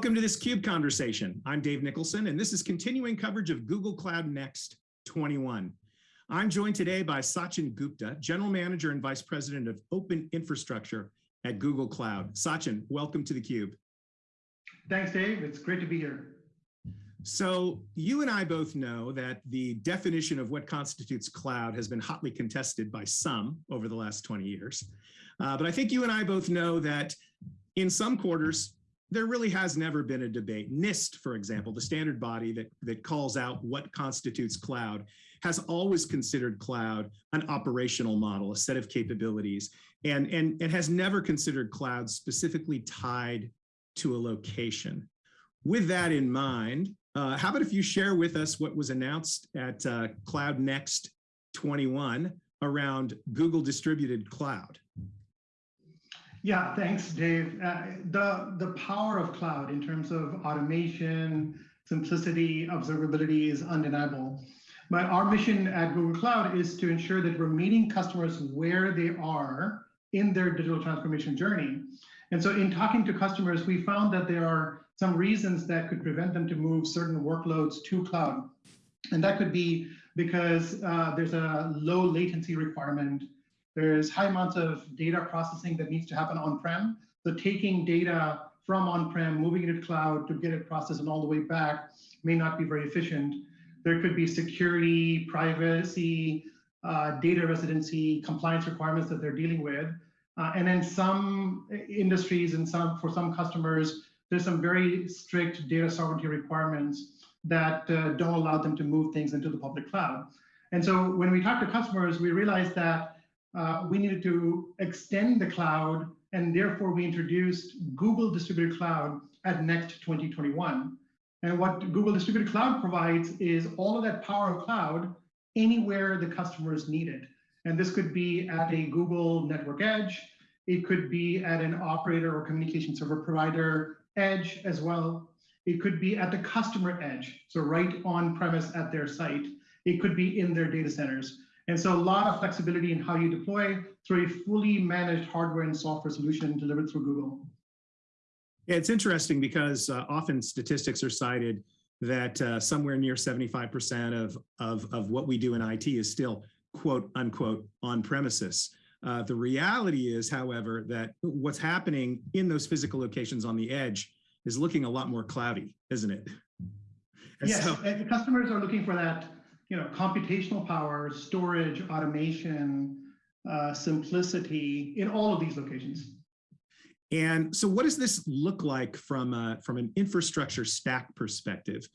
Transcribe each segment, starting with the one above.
Welcome to this CUBE conversation. I'm Dave Nicholson, and this is continuing coverage of Google Cloud Next 21. I'm joined today by Sachin Gupta, General Manager and Vice President of Open Infrastructure at Google Cloud. Sachin, welcome to the CUBE. Thanks, Dave. It's great to be here. So you and I both know that the definition of what constitutes cloud has been hotly contested by some over the last 20 years. Uh, but I think you and I both know that in some quarters, there really has never been a debate. NIST, for example, the standard body that, that calls out what constitutes cloud, has always considered cloud an operational model, a set of capabilities, and, and, and has never considered cloud specifically tied to a location. With that in mind, uh, how about if you share with us what was announced at uh, Cloud Next 21 around Google Distributed Cloud? Yeah, thanks, Dave. Uh, the, the power of cloud in terms of automation, simplicity, observability is undeniable. But our mission at Google Cloud is to ensure that we're meeting customers where they are in their digital transformation journey. And so in talking to customers, we found that there are some reasons that could prevent them to move certain workloads to cloud. And that could be because uh, there's a low latency requirement there's high amounts of data processing that needs to happen on-prem. So taking data from on-prem, moving it to cloud to get it processed and all the way back may not be very efficient. There could be security, privacy, uh, data residency, compliance requirements that they're dealing with. Uh, and in some industries and some for some customers, there's some very strict data sovereignty requirements that uh, don't allow them to move things into the public cloud. And so when we talk to customers, we realize that uh, we needed to extend the cloud, and therefore we introduced Google Distributed Cloud at Next 2021. And what Google Distributed Cloud provides is all of that power of cloud anywhere the customers need it. And this could be at a Google Network Edge, it could be at an operator or communication server provider edge as well. It could be at the customer edge, so right on premise at their site. It could be in their data centers. And so a lot of flexibility in how you deploy through a fully managed hardware and software solution delivered through Google. Yeah, it's interesting because uh, often statistics are cited that uh, somewhere near 75% of, of, of what we do in IT is still quote unquote on premises. Uh, the reality is, however, that what's happening in those physical locations on the edge is looking a lot more cloudy, isn't it? And yes, so, and customers are looking for that you know, computational power, storage, automation, uh, simplicity in all of these locations. And so what does this look like from, a, from an infrastructure stack perspective?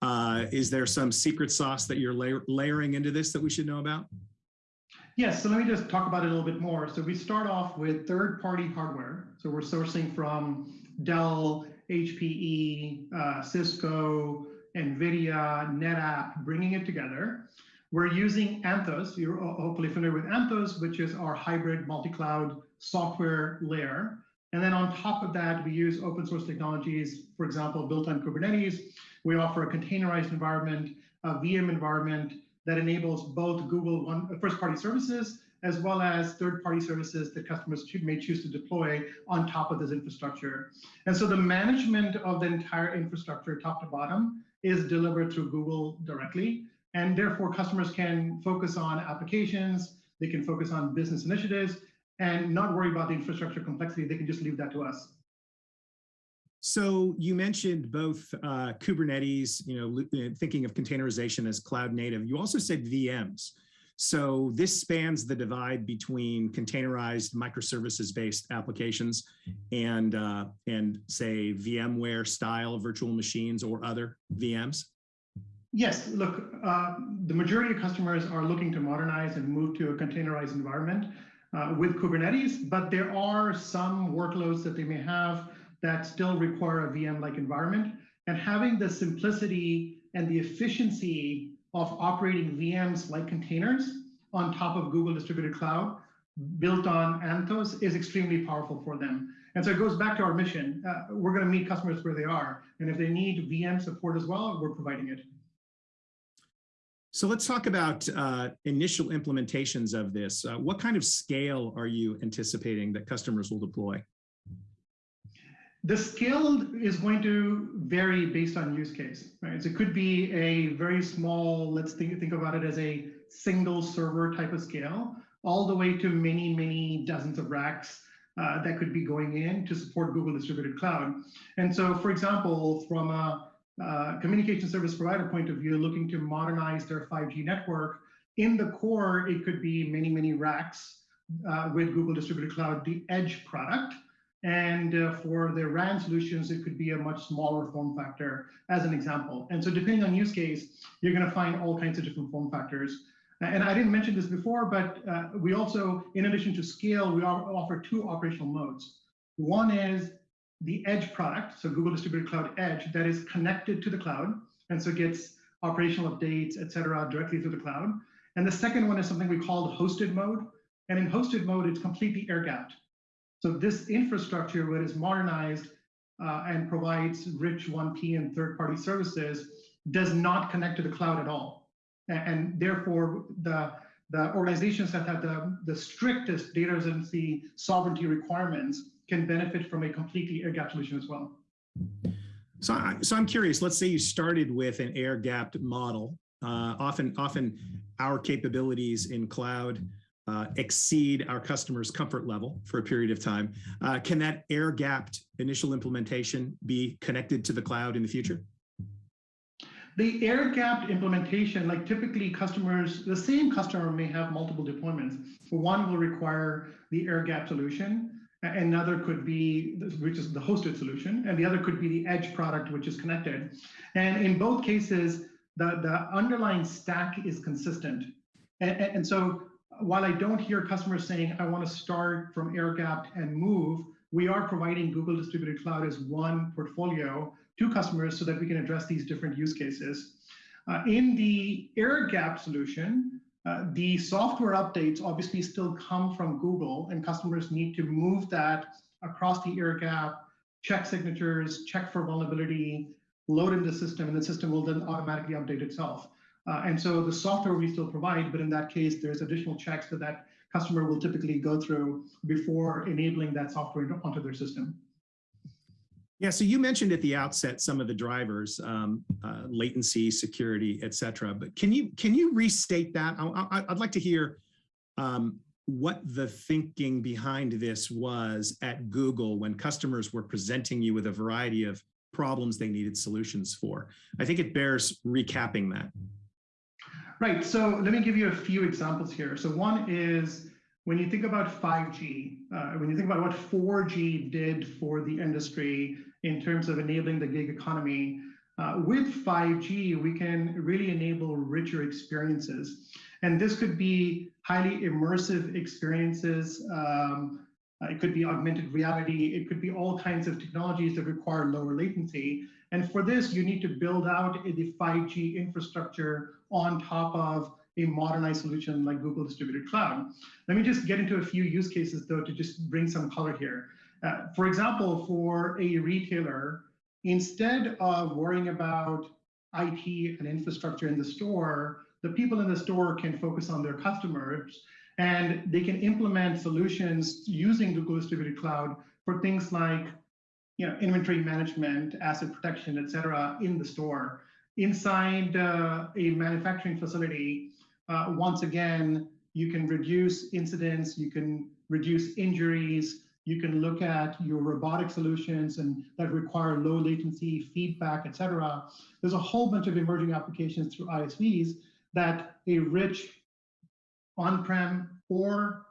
Uh, is there some secret sauce that you're layer, layering into this that we should know about? Yes, so let me just talk about it a little bit more. So we start off with third-party hardware. So we're sourcing from Dell, HPE, uh, Cisco, NVIDIA, NetApp, bringing it together. We're using Anthos. You're hopefully familiar with Anthos, which is our hybrid multi-cloud software layer. And then on top of that, we use open source technologies, for example, built on Kubernetes. We offer a containerized environment, a VM environment that enables both Google one, uh, first party services as well as third-party services that customers may choose to deploy on top of this infrastructure. And so the management of the entire infrastructure, top to bottom, is delivered through Google directly. And therefore, customers can focus on applications, they can focus on business initiatives, and not worry about the infrastructure complexity. They can just leave that to us. So you mentioned both uh, Kubernetes, you know, thinking of containerization as cloud native. You also said VMs. So this spans the divide between containerized microservices-based applications and, uh, and say VMware style virtual machines or other VMs? Yes, look, uh, the majority of customers are looking to modernize and move to a containerized environment uh, with Kubernetes, but there are some workloads that they may have that still require a VM-like environment. And having the simplicity and the efficiency of operating VMs like containers on top of Google Distributed Cloud built on Anthos is extremely powerful for them. And so it goes back to our mission. Uh, we're going to meet customers where they are. And if they need VM support as well, we're providing it. So let's talk about uh, initial implementations of this. Uh, what kind of scale are you anticipating that customers will deploy? The scale is going to vary based on use case, right? So it could be a very small, let's think, think about it as a single server type of scale, all the way to many, many dozens of racks uh, that could be going in to support Google Distributed Cloud. And so, for example, from a uh, communication service provider point of view, looking to modernize their 5G network, in the core, it could be many, many racks uh, with Google Distributed Cloud, the Edge product. And uh, for the RAN solutions, it could be a much smaller form factor as an example. And so depending on use case, you're gonna find all kinds of different form factors. And I didn't mention this before, but uh, we also, in addition to scale, we offer two operational modes. One is the Edge product, so Google Distributed Cloud Edge, that is connected to the cloud, and so gets operational updates, et cetera, directly through the cloud. And the second one is something we call the hosted mode. And in hosted mode, it's completely air gapped. So this infrastructure, when it's modernized uh, and provides rich 1P and third-party services, does not connect to the cloud at all. And, and therefore, the, the organizations that have the, the strictest data residency sovereignty requirements can benefit from a completely air-gapped solution as well. So, I, so I'm curious, let's say you started with an air-gapped model. Uh, often, often our capabilities in cloud uh, exceed our customers' comfort level for a period of time. Uh, can that air-gapped initial implementation be connected to the cloud in the future? The air-gapped implementation, like typically customers, the same customer may have multiple deployments. One will require the air-gapped solution, another could be, which is the hosted solution, and the other could be the edge product, which is connected. And in both cases, the, the underlying stack is consistent. And, and so while I don't hear customers saying, I want to start from air gapped and move, we are providing Google Distributed Cloud as one portfolio to customers so that we can address these different use cases. Uh, in the air gap solution, uh, the software updates obviously still come from Google and customers need to move that across the air gap, check signatures, check for vulnerability, load in the system, and the system will then automatically update itself. Uh, and so the software we still provide, but in that case, there's additional checks that that customer will typically go through before enabling that software onto their system. Yeah, so you mentioned at the outset some of the drivers, um, uh, latency, security, et cetera, but can you can you restate that? I, would like to hear um, what the thinking behind this was at Google when customers were presenting you with a variety of problems they needed solutions for. I think it bears recapping that. Right, so let me give you a few examples here. So one is when you think about 5G, uh, when you think about what 4G did for the industry in terms of enabling the gig economy, uh, with 5G, we can really enable richer experiences. And this could be highly immersive experiences, um, it could be augmented reality. It could be all kinds of technologies that require lower latency. And for this, you need to build out the 5G infrastructure on top of a modernized solution like Google Distributed Cloud. Let me just get into a few use cases though to just bring some color here. Uh, for example, for a retailer, instead of worrying about IT and infrastructure in the store, the people in the store can focus on their customers and they can implement solutions using Google Distributed Cloud for things like you know, inventory management, asset protection, et cetera, in the store. Inside uh, a manufacturing facility, uh, once again, you can reduce incidents, you can reduce injuries, you can look at your robotic solutions and that require low latency feedback, et cetera. There's a whole bunch of emerging applications through ISVs that a rich on-prem or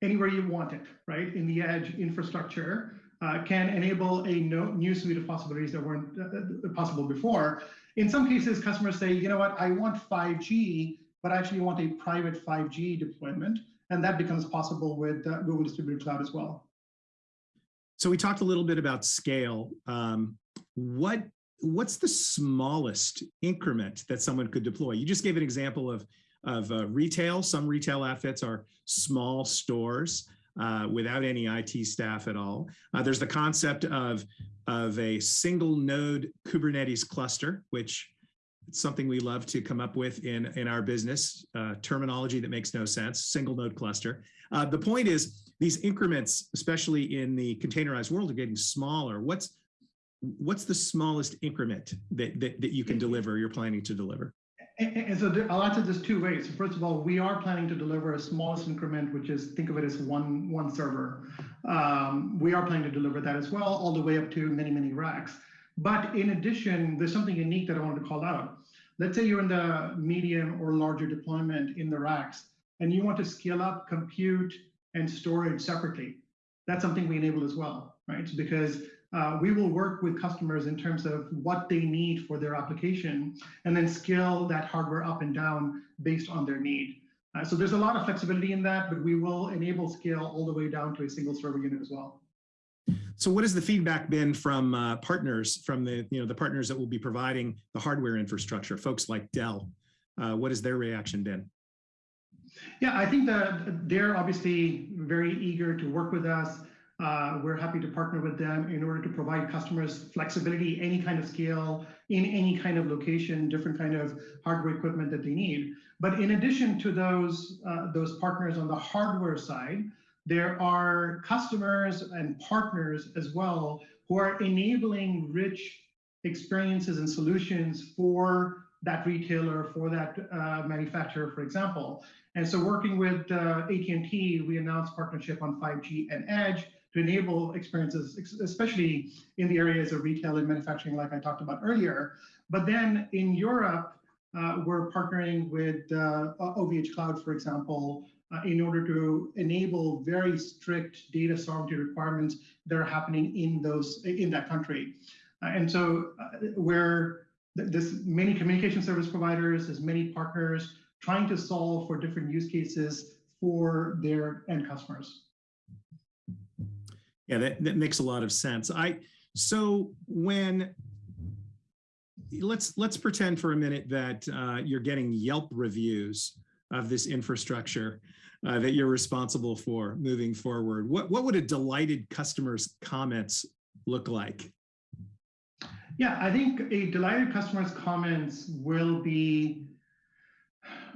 anywhere you want it, right? In the edge infrastructure uh, can enable a no, new suite of possibilities that weren't uh, uh possible before. In some cases, customers say, you know what, I want 5G, but I actually want a private 5G deployment. And that becomes possible with uh, Google Distributed Cloud as well. So we talked a little bit about scale. Um, what What's the smallest increment that someone could deploy? You just gave an example of of uh, retail. Some retail outfits are small stores uh, without any IT staff at all. Uh, there's the concept of, of a single node Kubernetes cluster, which it's something we love to come up with in, in our business, uh, terminology that makes no sense, single node cluster. Uh, the point is these increments, especially in the containerized world, are getting smaller. What's what's the smallest increment that, that, that you can deliver, you're planning to deliver? And, so there, I'll answer this two ways. So first of all, we are planning to deliver a smallest increment, which is think of it as one one server. Um, we are planning to deliver that as well, all the way up to many many racks. But in addition, there's something unique that I wanted to call out. Let's say you're in the medium or larger deployment in the racks, and you want to scale up compute and storage separately. That's something we enable as well, right? Because uh, we will work with customers in terms of what they need for their application and then scale that hardware up and down based on their need. Uh, so there's a lot of flexibility in that, but we will enable scale all the way down to a single server unit as well. So what has the feedback been from uh, partners, from the, you know, the partners that will be providing the hardware infrastructure, folks like Dell? Uh, what has their reaction been? Yeah, I think that they're obviously very eager to work with us. Uh, we're happy to partner with them in order to provide customers flexibility, any kind of scale, in any kind of location, different kind of hardware equipment that they need. But in addition to those, uh, those partners on the hardware side, there are customers and partners as well who are enabling rich experiences and solutions for that retailer, for that uh, manufacturer, for example. And so working with uh, AT&T, we announced partnership on 5G and Edge to enable experiences, especially in the areas of retail and manufacturing, like I talked about earlier. But then in Europe, uh, we're partnering with uh, OVH Cloud, for example, uh, in order to enable very strict data sovereignty requirements that are happening in those in that country. Uh, and so uh, where there's many communication service providers, there's many partners trying to solve for different use cases for their end customers. Yeah, that, that makes a lot of sense. I so when let's let's pretend for a minute that uh, you're getting Yelp reviews of this infrastructure uh, that you're responsible for moving forward. What what would a delighted customer's comments look like? Yeah, I think a delighted customer's comments will be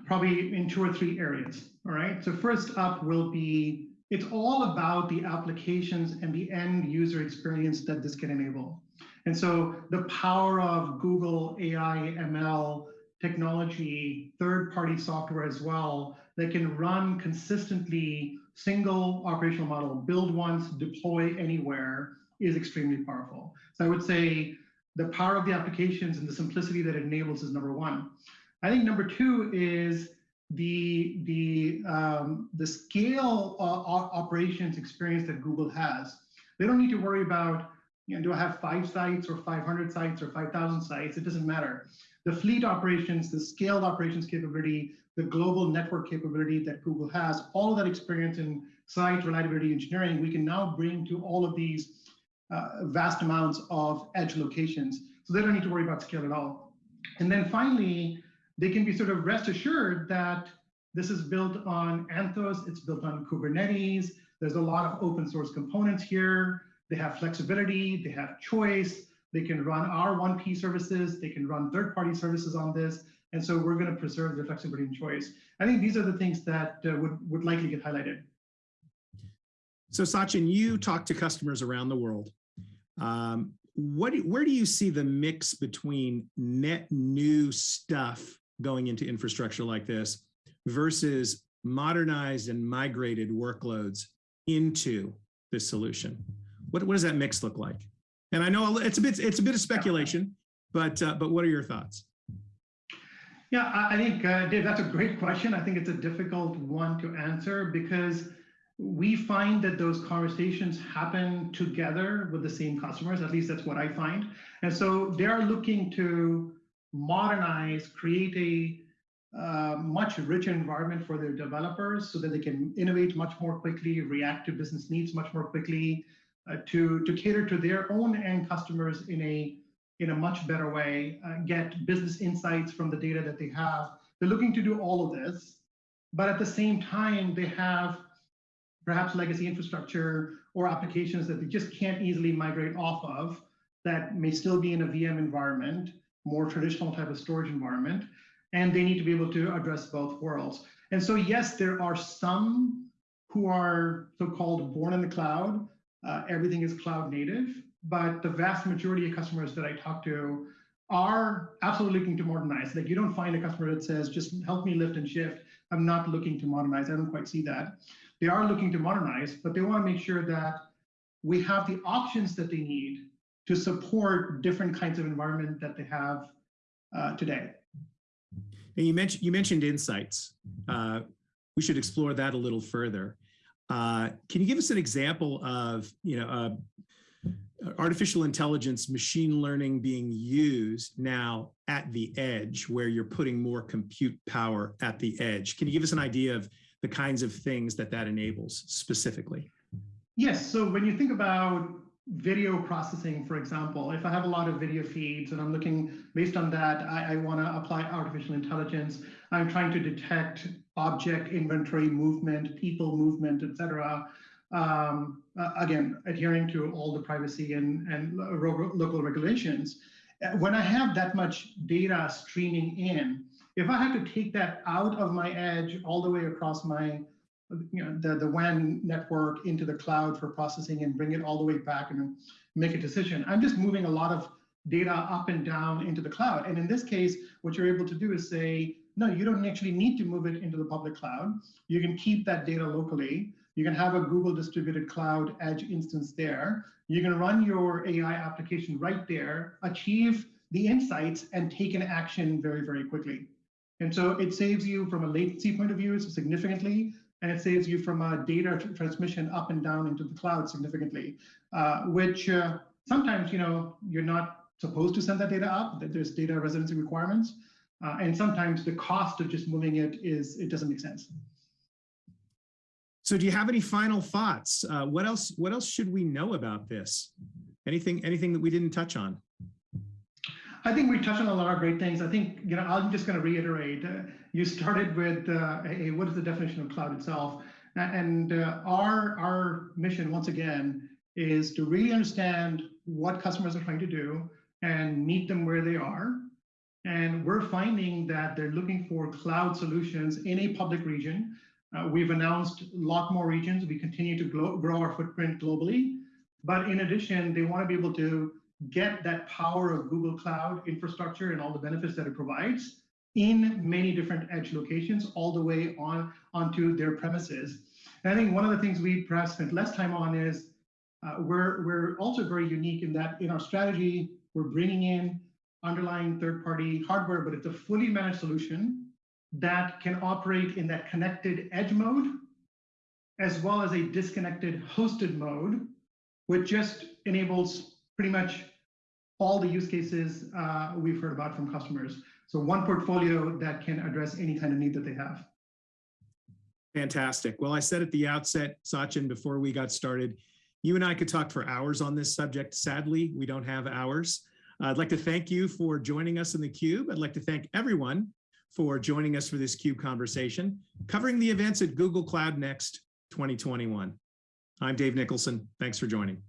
probably in two or three areas. All right. So first up will be it's all about the applications and the end user experience that this can enable. And so the power of Google AI, ML technology, third party software as well, that can run consistently single operational model, build once, deploy anywhere is extremely powerful. So I would say the power of the applications and the simplicity that it enables is number one. I think number two is the the um, the scale uh, operations experience that Google has. They don't need to worry about you know do I have five sites or 500 sites or 5,000 sites? It doesn't matter. The fleet operations, the scaled operations capability, the global network capability that Google has, all of that experience in site reliability engineering, we can now bring to all of these uh, vast amounts of edge locations. So they don't need to worry about scale at all. And then finally, they can be sort of rest assured that this is built on Anthos, it's built on Kubernetes, there's a lot of open source components here, they have flexibility, they have choice, they can run our 1P services, they can run third-party services on this, and so we're going to preserve the flexibility and choice. I think these are the things that uh, would, would likely get highlighted. So Sachin, you talk to customers around the world. Um, what, where do you see the mix between net new stuff going into infrastructure like this versus modernized and migrated workloads into this solution? What, what does that mix look like? And I know it's a bit it's a bit of speculation, but uh, but what are your thoughts? Yeah, I think uh, Dave, that's a great question. I think it's a difficult one to answer because we find that those conversations happen together with the same customers. At least that's what I find. And so they're looking to modernize, create a uh, much richer environment for their developers so that they can innovate much more quickly, react to business needs much more quickly, uh, to, to cater to their own end customers in a, in a much better way, uh, get business insights from the data that they have. They're looking to do all of this, but at the same time, they have perhaps legacy infrastructure or applications that they just can't easily migrate off of that may still be in a VM environment more traditional type of storage environment, and they need to be able to address both worlds. And so, yes, there are some who are so-called born in the cloud. Uh, everything is cloud native, but the vast majority of customers that I talk to are absolutely looking to modernize. Like you don't find a customer that says, just help me lift and shift. I'm not looking to modernize. I don't quite see that. They are looking to modernize, but they want to make sure that we have the options that they need to support different kinds of environment that they have uh, today. And you mentioned you mentioned insights. Uh, we should explore that a little further. Uh, can you give us an example of you know uh, artificial intelligence, machine learning being used now at the edge, where you're putting more compute power at the edge? Can you give us an idea of the kinds of things that that enables specifically? Yes. So when you think about video processing, for example, if I have a lot of video feeds and I'm looking based on that, I, I want to apply artificial intelligence. I'm trying to detect object inventory movement, people movement, etc. Um, uh, again, adhering to all the privacy and, and local regulations. When I have that much data streaming in, if I had to take that out of my edge all the way across my you know, the, the WAN network into the cloud for processing and bring it all the way back and make a decision. I'm just moving a lot of data up and down into the cloud. And in this case, what you're able to do is say, no, you don't actually need to move it into the public cloud. You can keep that data locally. You can have a Google distributed cloud edge instance there. You can run your AI application right there, achieve the insights and take an action very, very quickly. And so it saves you from a latency point of view significantly and it saves you from uh, data transmission up and down into the cloud significantly, uh, which uh, sometimes you know you're not supposed to send that data up. That there's data residency requirements, uh, and sometimes the cost of just moving it is it doesn't make sense. So, do you have any final thoughts? Uh, what else? What else should we know about this? Anything? Anything that we didn't touch on? I think we touched on a lot of great things. I think, you know, I'm just going to reiterate. Uh, you started with uh, a, what is the definition of cloud itself? And uh, our, our mission, once again, is to really understand what customers are trying to do and meet them where they are. And we're finding that they're looking for cloud solutions in a public region. Uh, we've announced a lot more regions. We continue to grow our footprint globally. But in addition, they want to be able to get that power of Google Cloud infrastructure and all the benefits that it provides in many different edge locations all the way on onto their premises. And I think one of the things we perhaps spent less time on is uh, we're, we're also very unique in that in our strategy, we're bringing in underlying third-party hardware, but it's a fully managed solution that can operate in that connected edge mode, as well as a disconnected hosted mode, which just enables pretty much all the use cases uh, we've heard about from customers. So one portfolio that can address any kind of need that they have. Fantastic. Well, I said at the outset, Sachin, before we got started, you and I could talk for hours on this subject. Sadly, we don't have hours. I'd like to thank you for joining us in the Cube. I'd like to thank everyone for joining us for this CUBE conversation, covering the events at Google Cloud Next 2021. I'm Dave Nicholson. Thanks for joining.